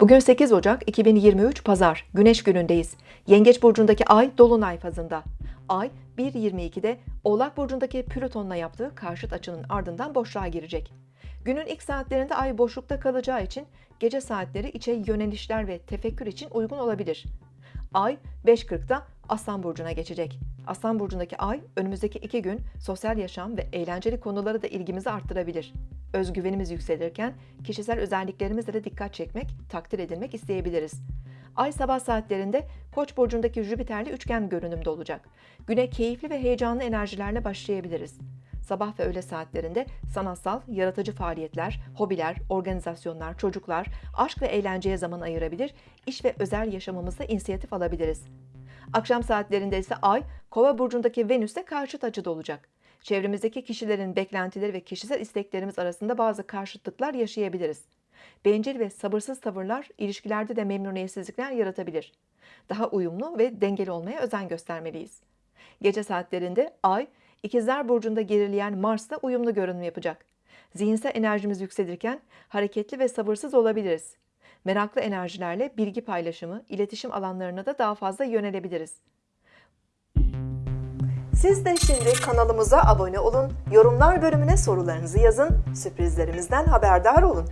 Bugün 8 Ocak 2023 Pazar, Güneş günündeyiz. Yengeç burcundaki ay dolunay fazında. Ay 1.22'de Oğlak burcundaki Plüton'la yaptığı karşıt açının ardından boşluğa girecek. Günün ilk saatlerinde ay boşlukta kalacağı için gece saatleri içe yönelişler ve tefekkür için uygun olabilir. Ay 5.40'da Aslan Burcu'na geçecek. Aslan Burcu'ndaki ay önümüzdeki iki gün sosyal yaşam ve eğlenceli konulara da ilgimizi arttırabilir. Özgüvenimiz yükselirken kişisel özelliklerimizle de dikkat çekmek, takdir edilmek isteyebiliriz. Ay sabah saatlerinde Koç burcundaki Jüpiter'li üçgen görünümde olacak. Güne keyifli ve heyecanlı enerjilerle başlayabiliriz. Sabah ve öğle saatlerinde sanatsal, yaratıcı faaliyetler, hobiler, organizasyonlar, çocuklar, aşk ve eğlenceye zaman ayırabilir, iş ve özel yaşamımızda inisiyatif alabiliriz. Akşam saatlerinde ise Ay, Kova burcundaki Venüs'te karşıt açıda olacak. Çevremizdeki kişilerin beklentileri ve kişisel isteklerimiz arasında bazı karşıtlıklar yaşayabiliriz. Bencil ve sabırsız tavırlar ilişkilerde de memnuniyetsizlikler yaratabilir. Daha uyumlu ve dengeli olmaya özen göstermeliyiz. Gece saatlerinde Ay, İkizler Burcu'nda gerileyen Mars'la uyumlu görünüm yapacak. Zihinsel enerjimiz yükselirken hareketli ve sabırsız olabiliriz. Meraklı enerjilerle bilgi paylaşımı, iletişim alanlarına da daha fazla yönelebiliriz. Siz de şimdi kanalımıza abone olun, yorumlar bölümüne sorularınızı yazın, sürprizlerimizden haberdar olun.